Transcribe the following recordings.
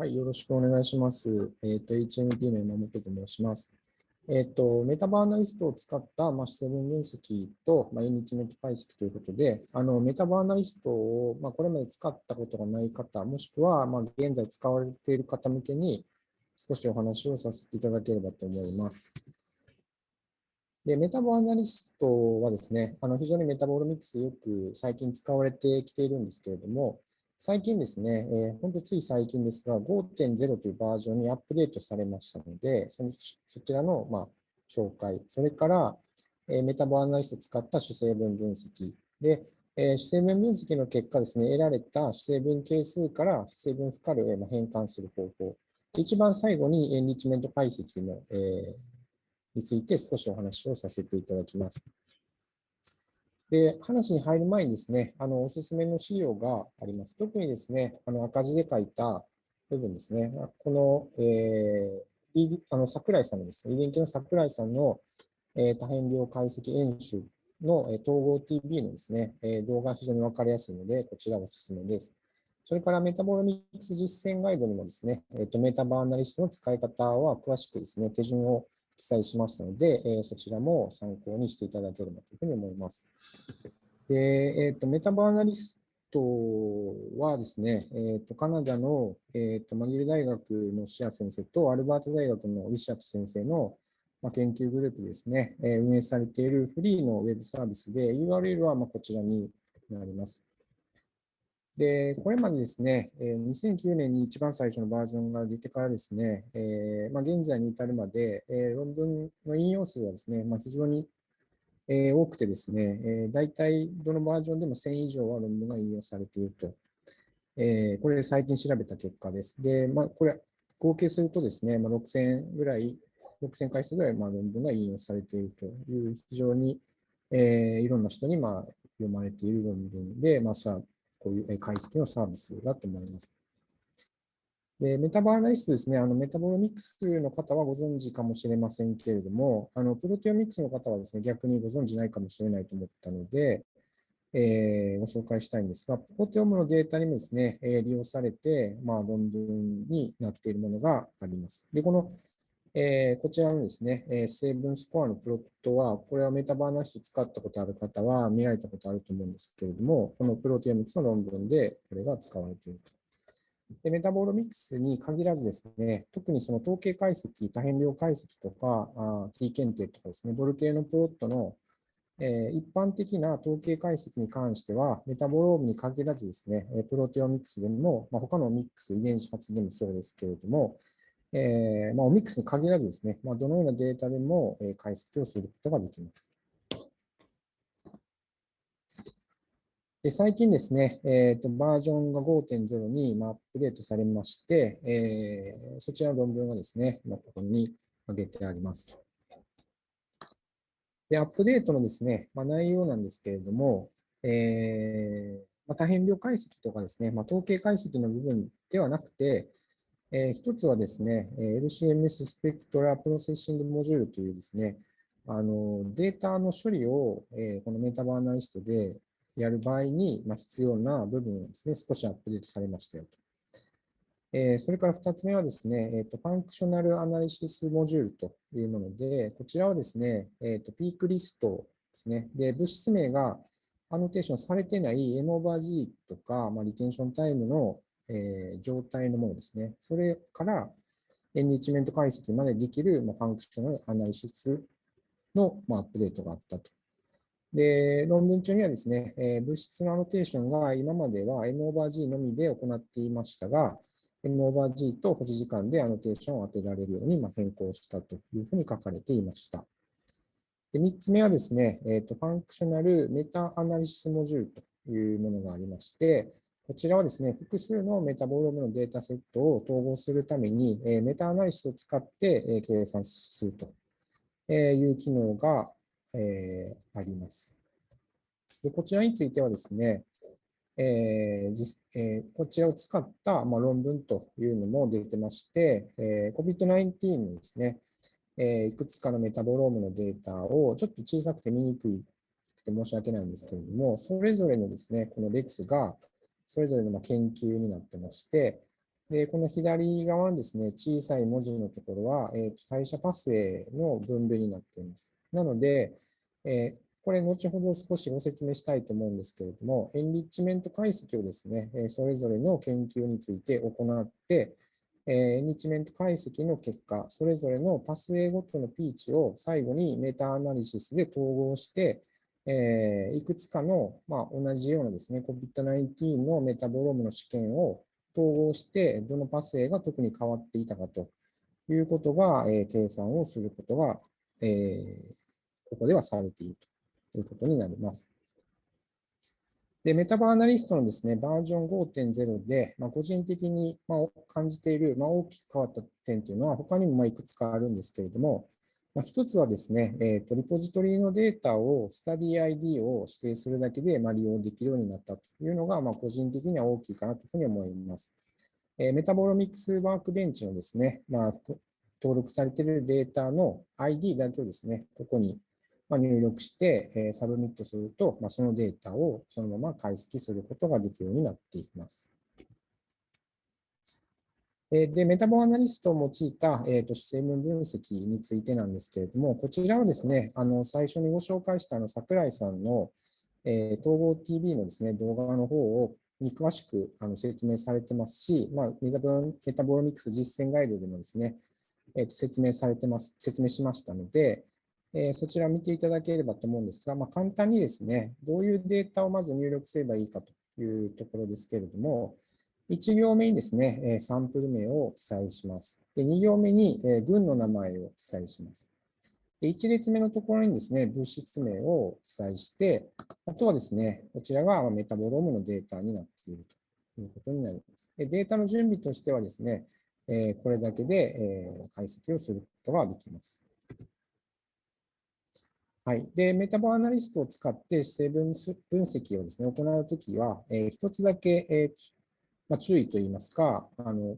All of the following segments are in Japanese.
はい、よろしくお願いします。えっ、ー、と、HMT の山本と申します。えっ、ー、と、 MetaboAnalyst を使った、まあ、成分分析と、まあ、エンリッチメント解析ということで、あの、 MetaboAnalyst を、まあ、これまで使ったことがない方、もしくは、まあ、現在使われている方向けに、少しお話をさせていただければと思います。で、 MetaboAnalyst はですね、あの非常にメタボールミックスよく最近使われてきているんですけれども、最近ですね、えー、本当つい最近ですが、5.0というバージョンにアップデートされましたので、そのそちらの、まあ、紹介、それから、えー、 MetaboAnalyst を使った主成分分析で、えー、主成分分析の結果ですね、得られた主成分係数から主成分負荷量へ変換する方法、一番最後にエンリッチメント解析の、えー、について少しお話をさせていただきます。で、話に入る前にですね、あの、おすすめの資料があります。特にですね、あの、赤字で書いた部分ですね。この、えー、あの、桜井さんのですね、遺伝系の桜井さんの、えー、多変量解析演習の、えー、統合 TV のですね、えー、動画が非常にわかりやすいので、こちらおすすめです。それからメタボロミックス実践ガイドにもですね、えーと、メタバーナリストの使い方は詳しくですね、手順を記載しましたので、えー、そちらも参考にしていただければというふうに思います。で、えーと、メタバーナリストはですね、えーと、カナダの、えー、とマギル大学のシア先生とアルバート大学のウィシャット先生のま研究グループですね、え運営されているフリーのウェブサービスで、URL はまこちらになります。で、これまでですね、2009年に一番最初のバージョンが出てからですね、えー、まあ、現在に至るまで、えー、論文の引用数はですね、まあ、非常に、えー、多くてですね、えー、大体どのバージョンでも1000以上は論文が引用されていると。え、これ最近調べた結果です。で、まあ、これ合計するとですね、まあ、6000ぐらい、6000回数ぐらいまあ論文が引用されているという非常に、え、いろんな人にまあ読まれている論文で、まあ、さこういう解析のサービスだと思います。で、メタバーナリストですね、あのメタボロミクスの方はご存知かもしれませんけれども、あのプロテオミクスの方はですね、逆にご存知ないかもしれないと思ったので、えー、ご紹介したいんですが、プロテオムのデータにもですね、え、利用されて、まあ、論文になっているものがあります。で、このえー、こちらのですね、えー、成分スコアのプロットは、これはメタバーナリスト使ったことある方は見られたことあると思うんですけれども、このプロテオミクスの論文でこれが使われていると。でメタボロミクスに限らずですね、特にその統計解析、多変量解析とか、あ T 検定とかですね、ボル系のプロットの、えー、一般的な統計解析に関しては、メタボロームに限らずですね、プロテオミクスでも、まあ、他のミックス、遺伝子発でもそうですけれども、えー、まあ、オミックスに限らずですね、まあ、どのようなデータでも、え解析をすることができます。で最近ですね、えーと、バージョンが5.0に、まアップデートされまして、えー、そちらの論文がですね、まここに挙げてあります。で、アップデートのですね、まあ、内容なんですけれども、えーまあ、多変量解析とかですね、まあ、統計解析の部分ではなくて、えー、一つはですね、LCMS スペクトラプロセッシングモジュールというですね、あのデータの処理を、えー、このメタバーナリストでやる場合に、まあ、必要な部分がですね、少しアップデートされましたよと。えー、それから2つ目はですね、えーと、 Functional Analysis Module というもので、こちらはですね、えーと、ピークリストですね。で、物質名がアノテーションされてない M over Z とか、まあ、リテンションタイムのえー、状態のものですね。それからエンリッチメント解析までできる、まあ、 Functional Analysis の、まあ、アップデートがあったと。で、論文中にはですね、えー、物質のアノテーションが今までは N オーバー G のみで行っていましたが、N オーバー G と保持時間でアノテーションを当てられるようにま変更したというふうに書かれていました。で3つ目はですね、えーと、 Functional Meta-Analysis Module というものがありまして、こちらはですね、複数のメタボロームのデータセットを統合するために、えメタアナリシスを使って、計算するという機能が、えあります。でこちらについてはですね、え、こちらを使った、ま、論文というのも出てまして、えー、COVID-19 のですね、え、いくつかのメタボロームのデータをちょっと小さくて見にくくて申し訳ないんですけれども、それぞれのですね、この列が、それぞれの研究になってまして、で、この左側のですね、小さい文字のところは、えー、代謝パスウェイの分類になっています。なので、えー、これ、後ほど少しご説明したいと思うんですけれども、エンリッチメント解析をですね、それぞれの研究について行ってえ、エンリッチメント解析の結果、それぞれのパスウェイごとのピーチを最後にメタアナリシスで統合して、えいくつかの、まあ、同じようなですね、COVID-19 のメタボロームの試験を統合して、どのパスウェイが特に変わっていたかということが、え計算をすることが、えここではされているということになります。で、メタバーナリストのですね、バージョン5.0で、まあ、個人的にま感じている、まあ、大きく変わった点というのは、他にもまいくつかあるんですけれども、まあ、一つはですね、えーと、リポジトリのデータをスタディ ID を指定するだけで、ま利用できるようになったというのが、ま個人的には大きいかなというふうに思います。えー、 Metabolomics Workbench のですね、まあ、登録されているデータの ID だけをですね、ここに入力して、えサブミットすると、まそのデータをそのまま解析することができるようになっています。で、 MetaboAnalyst を用いた、えーと、成分分析についてなんですけれども、こちらはですね、あの最初にご紹介したあの桜井さんの、えー、統合 TV のですね、動画の方をに詳しくあの説明されてますし、まあ、メタボロミクス実践ガイドでもですね、えーと説明されてます、説明しましたので、えー、そちらを見ていただければと思うんですが、まあ、簡単にですね、どういうデータをまず入力すればいいかというところですけれども、1行目にですね、サンプル名を記載します。で2行目に群の名前を記載します。で1列目のところにですね、物質名を記載して、あとはですね、こちらがメタボロームのデータになっているということになります。でデータの準備としてはですね、これだけで解析をすることができます。はい。で、 MetaboAnalyst を使って成分分析をですね、行うときは、えー、一つだけ、えーまあ、注意といいますか、あの、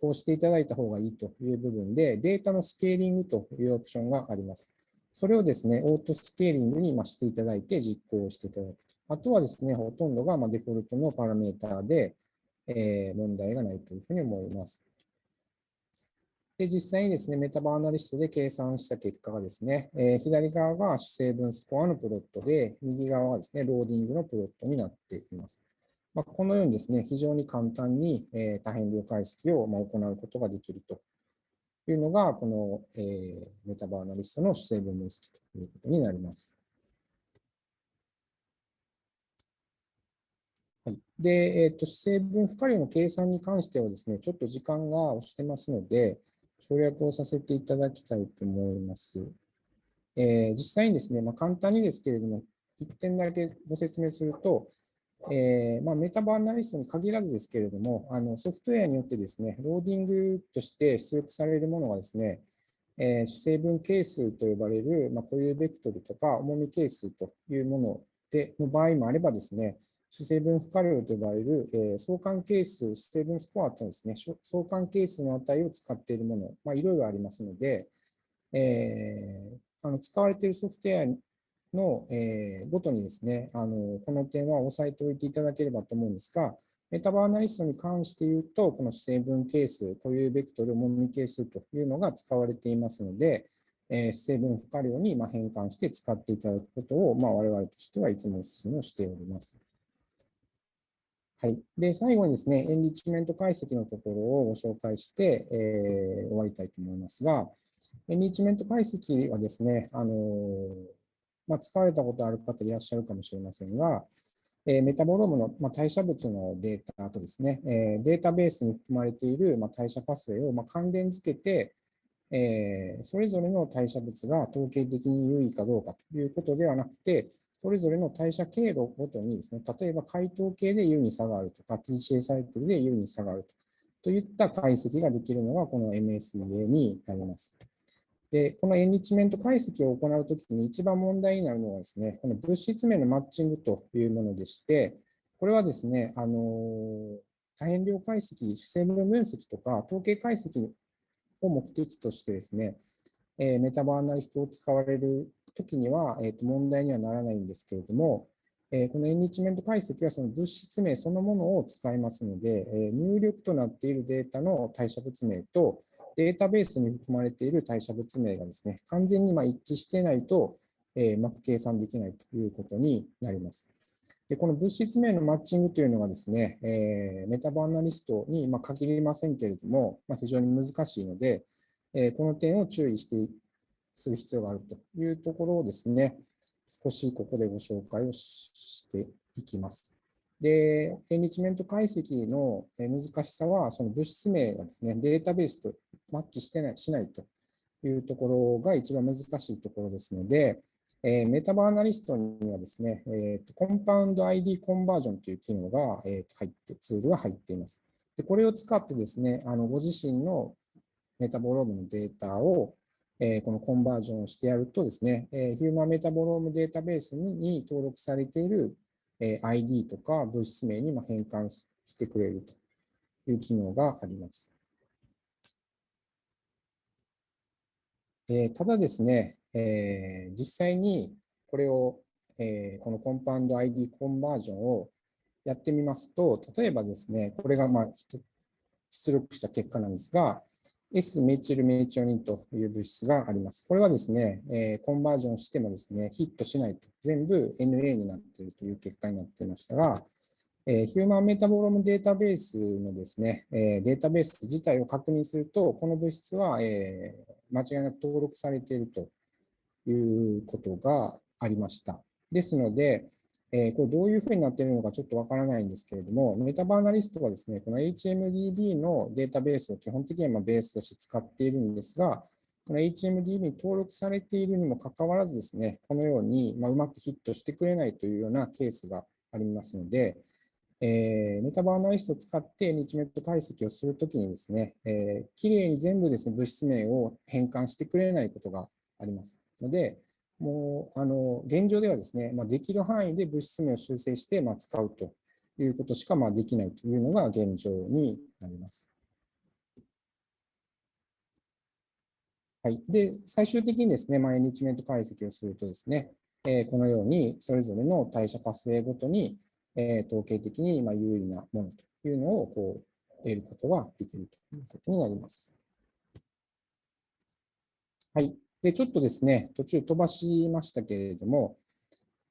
こうしていただいた方がいいという部分で、データのスケーリングというオプションがあります。それをですね、オートスケーリングにしていただいて実行していただくと。あとはですね、ほとんどがデフォルトのパラメーターで、え、問題がないというふうに思います。で、実際にですね、 MetaboAnalyst で計算した結果がですね、え、左側が主成分スコアのプロットで、右側はですね、ローディングのプロットになっています。まあ、このようにですね、非常に簡単に、えー、多変量解析をまあ行うことができるというのが、この、えー、メタバーナリストの主成分分析ということになります。はい、で、え、ー、と、主成分負荷量の計算に関してはですね、ちょっと時間が押してますので、省略をさせていただきたいと思います。えー、実際にですね、まあ、簡単にですけれども、1点だけご説明すると、えーまあ、メタバーナリストに限らずですけれども、あのソフトウェアによってですね、ローディングとして出力されるものがですね、えー、主成分係数と呼ばれる、まあ、固有ベクトルとか重み係数というものでの場合もあればですね、主成分負荷量と呼ばれる、えー、相関係数、主成分スコアとですね、相関係数の値を使っているもの、まあ、いろいろありますので、えー、あの使われているソフトウェアの、えー、ごとにですね、あのこの点は押さえておいていただければと思うんですが、メタバーアナリストに関して言うと、この成分係数、固有ベクトル、重み係数というのが使われていますので、えー、成分負荷量に変換して使っていただくことを、まあ、我々としてはいつもお勧めをしております。はい。で、最後にですね、エンリッチメント解析のところをご紹介して、えー、終わりたいと思いますが、エンリッチメント解析はですね、あのまあ、使われたことある方いらっしゃるかもしれませんが、え、メタボロームの、ま、代謝物のデータとですね、え、データベースに含まれている、ま、代謝パスウェイを、ま、関連付けて、え、それぞれの代謝物が統計的に優位かどうかということではなくて、それぞれの代謝経路ごとにですね、例えば解凍系で優に差があるとか、TCA サイクルで優に差があるとといった解析ができるのがこの MSEA になります。で、このエンリッチメント解析を行うときに一番問題になるのはですね、この物質名のマッチングというものでして、これはですね、あの多変量解析、主成分分析とか統計解析を目的としてですね、えメタバーアナリストを使われるときには、えー、と問題にはならないんですけれども、えこのエンリッチメント解析はその物質名そのものを使いますので、え入力となっているデータの代謝物名とデータベースに含まれている代謝物名がですね、完全にま一致していないと、えうまく計算できないということになります。でこの物質名のマッチングというのはですね、え MetaboAnalyst にま限りませんけれども、ま非常に難しいので、えこの点を注意してする必要があるというところをですね、少しここでご紹介をしていきます。で、エンリッチメント解析の難しさは、その物質名がですね、データベースとマッチしてないしないというところが一番難しいところですので、えー、 MetaboAnalyst にはですね、えーと、コンパウンド ID コンバージョンという機能が、えー、入って、ツールが入っています。でこれを使ってですね、あのご自身のメタボロームのデータを、え、このコンバージョンをしてやるとですね、え、 Human Metabolome Database に登録されている、え、ID とか物質名に変換してくれるという機能があります。え、ただですね、え、実際にこれを、え、このコンパウンド ID コンバージョンをやってみますと、例えばですね、これがまあ出力した結果なんですが、S メチルメチオニンという物質があります。これはですね、えー、コンバージョンしてもですね、ヒットしないと、全部 NA になっているという結果になっていましたが、えー、ヒューマンメタボロムデータベースのですね、えー、データベース自体を確認すると、この物質は、えー、間違いなく登録されているということがありました。ですので、えー、これどういうふうになっているのかちょっとわからないんですけれども、メタバーナリストはですね、この HMDB のデータベースを基本的にはベースとして使っているんですが、この HMDB に登録されているにもかかわらずですね、このように、まうまくヒットしてくれないというようなケースがありますので、えー、メタバーナリストを使ってニッチメット解析をするときにですね、えー、きれいに全部ですね、物質名を変換してくれないことがあります。ので、もう、あの、現状ではですね、まあ、できる範囲で物質名を修正して、まあ、使うということしか、まあ、できないというのが現状になります。はい。で、最終的にですね、まあ、エニチメント解析をするとですね、えー、このようにそれぞれの代謝パスウェイごとに、えー、統計的にま有意なものというのをこう得ることができるということになります。はい。で、ちょっとですね、途中飛ばしましたけれども、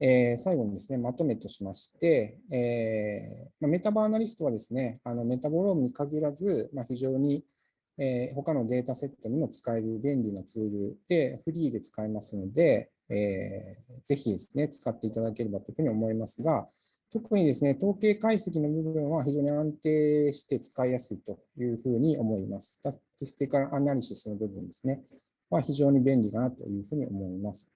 えー、最後にですね、まとめとしまして、えーまあ、 MetaboAnalyst はですね、あのメタボロームに限らず、まあ、非常に、えー、他のデータセットにも使える便利なツールで、フリーで使えますので、えー、ぜひですね、使っていただければというふうに思いますが、特にですね、統計解析の部分は非常に安定して使いやすいというふうに思います。 Statistical Analysis の部分ですね。は非常に便利かなというふうに思います。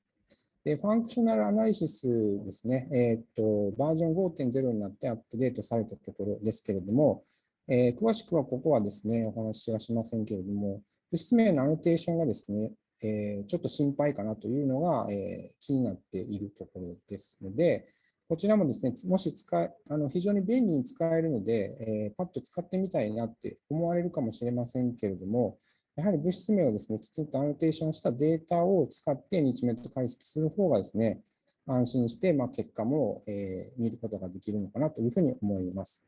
で、 Functional Analysis ですね、えっ、と、バージョン5.0になってアップデートされたところですけれども、えー、詳しくはここはですね、お話はしませんけれども、物質名のアノテーションがですね、えー、ちょっと心配かなというのが、えー、気になっているところですので、こちらもですね、もし使、あの非常に便利に使えるので、えー、パッと使ってみたいなって思われるかもしれませんけれども、やはり物質名をですね、きちんとアノテーションしたデータを使って日メット解析する方がですね、安心して、まあ、結果も、えー、見ることができるのかなというふうに思います。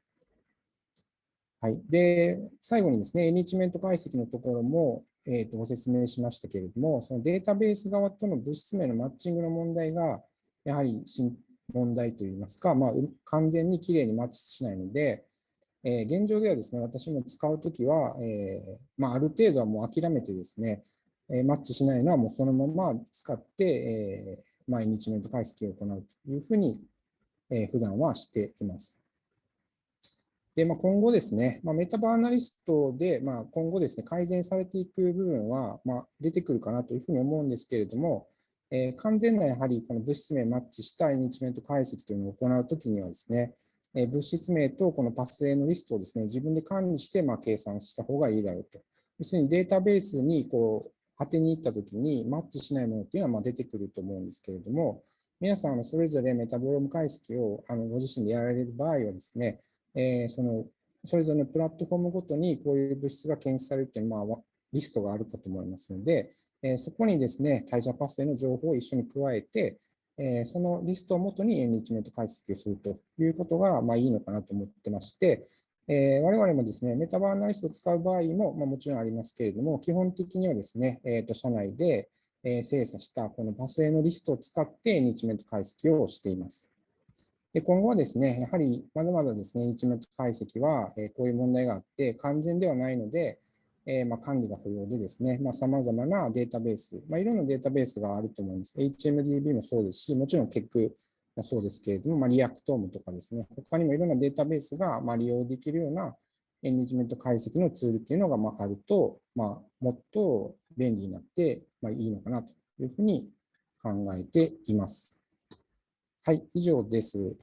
はい。で、最後にですね、エニチメント解析のところも、えー、とご説明しましたけれども、そのデータベース側との物質名のマッチングの問題が、やはり問題といいますか、まあ、完全にきれいにマッチしないので、え、現状ではですね、私も使うときは、え、まあ、ある程度はもう諦めてですね、え、マッチしないのはもうそのまま使って、えー、毎日メント解析を行うというふうに、えー、普段はしています。で、まあ、今後ですね、まあ、メタバーナリストで、まあ、今後ですね、改善されていく部分は、ま、出てくるかなというふうに思うんですけれども、えー、完全なやはりこの物質名マッチしたエニチメント解析というのを行うときにはですね、え物質名とこのパスウェイのリストをですね、自分で管理して、ま計算した方がいいだろうと。要するにデータベースにこう当てに行ったときにマッチしないものっていうのはま出てくると思うんですけれども、皆さんそれぞれメタボローム解析をあのご自身でやられる場合はですね、え、そのそれぞれのプラットフォームごとにこういう物質が検出されるっていう、まあ、リストがあるかと思いますので、え、そこにですね、代謝パスウェイの情報を一緒に加えて、えそのリストをもとにエンリチメント解析をするということが、まあ、いいのかなと思ってまして、えー我々もですね、メタバアナリストを使う場合も、まあ、もちろんありますけれども、基本的にはですね、えーと社内で、え精査したこのパスウェイのリストを使ってエンリッチメント解析をしています。で今後はですね、やはりまだまだですね、エンリチメント解析は、えこういう問題があって、完全ではないので、えーまあ、管理が不要でですね、さまざ、まなデータベース、まあ、いろんなデータベースがあると思います。HMDB もそうですし、もちろん KEC もそうですけれども、まあ、 Reactome とかですね、他にもいろんなデータベースがまあ利用できるようなエンリッチメント解析のツールっていうのがまああると、まあ、もっと便利になってまあいいのかなというふうに考えています。はい、以上です。